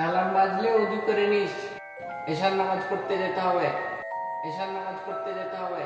Alarm বাজলে উজু করে নিস। এশার নামাজ পড়তে যেতে হবে। এশার নামাজ পড়তে যেতে হবে।